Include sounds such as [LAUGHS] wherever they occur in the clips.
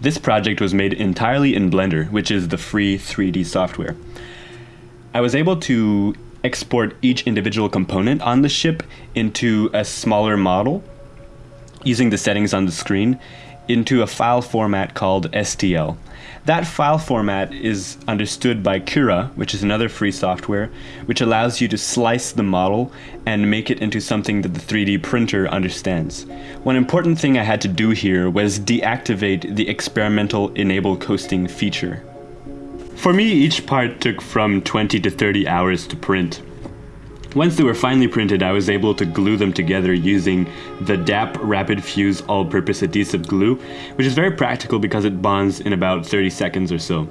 This project was made entirely in Blender, which is the free 3D software. I was able to export each individual component on the ship into a smaller model using the settings on the screen into a file format called STL. That file format is understood by Cura, which is another free software, which allows you to slice the model and make it into something that the 3D printer understands. One important thing I had to do here was deactivate the experimental enable coasting feature. For me, each part took from 20 to 30 hours to print. Once they were finally printed, I was able to glue them together using the DAP Rapid Fuse All-Purpose Adhesive Glue, which is very practical because it bonds in about 30 seconds or so.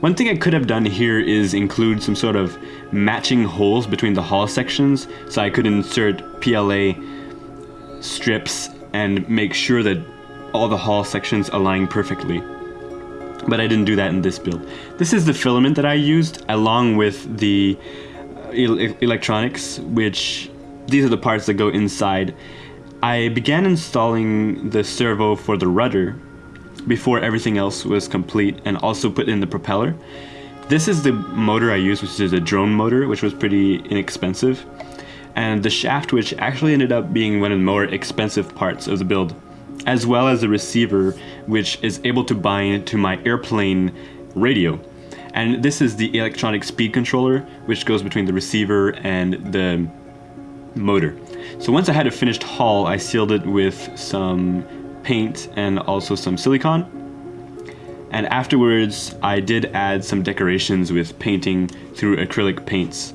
One thing I could have done here is include some sort of matching holes between the hull sections so I could insert PLA strips and make sure that all the hull sections align perfectly. But I didn't do that in this build. This is the filament that I used along with the electronics, which these are the parts that go inside. I began installing the servo for the rudder before everything else was complete and also put in the propeller. This is the motor I used, which is a drone motor, which was pretty inexpensive. And the shaft, which actually ended up being one of the more expensive parts of the build, as well as the receiver, which is able to bind to my airplane radio. And this is the electronic speed controller, which goes between the receiver and the motor. So once I had a finished hull, I sealed it with some paint and also some silicone. And afterwards, I did add some decorations with painting through acrylic paints,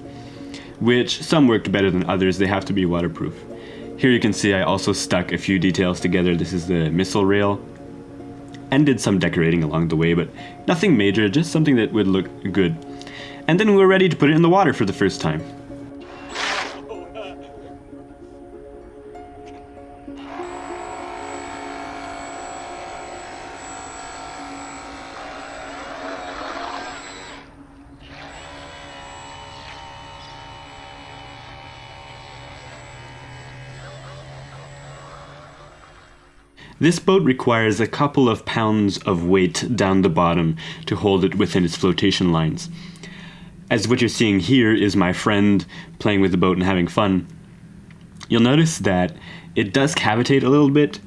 which some worked better than others. They have to be waterproof. Here you can see I also stuck a few details together. This is the missile rail and did some decorating along the way, but nothing major, just something that would look good. And then we were ready to put it in the water for the first time. This boat requires a couple of pounds of weight down the bottom to hold it within its flotation lines. As what you're seeing here is my friend playing with the boat and having fun. You'll notice that it does cavitate a little bit,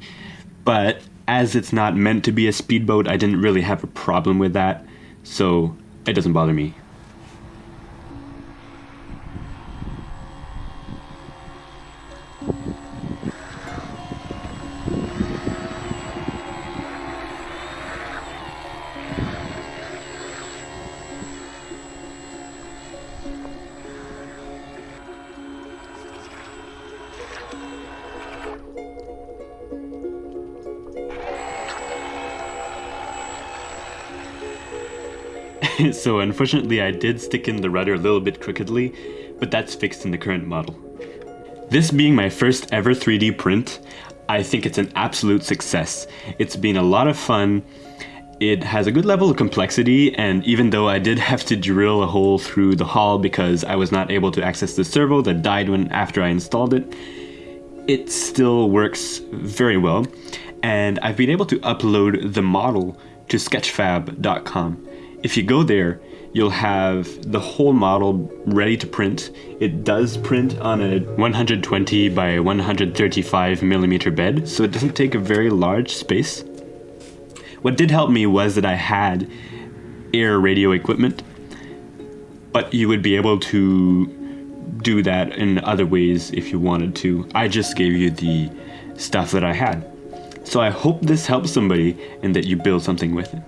but as it's not meant to be a speedboat, I didn't really have a problem with that, so it doesn't bother me. [LAUGHS] so unfortunately I did stick in the rudder a little bit crookedly, but that's fixed in the current model. This being my first ever 3D print, I think it's an absolute success. It's been a lot of fun, it has a good level of complexity, and even though I did [LAUGHS] have to drill a hole through the hull because I was not able to access the servo that died when after I installed it, it still works very well. And I've been able to upload the model to sketchfab.com. If you go there, you'll have the whole model ready to print. It does print on a 120 by 135 millimeter bed, so it doesn't take a very large space. What did help me was that I had air radio equipment, but you would be able to do that in other ways if you wanted to. I just gave you the stuff that I had. So I hope this helps somebody and that you build something with it.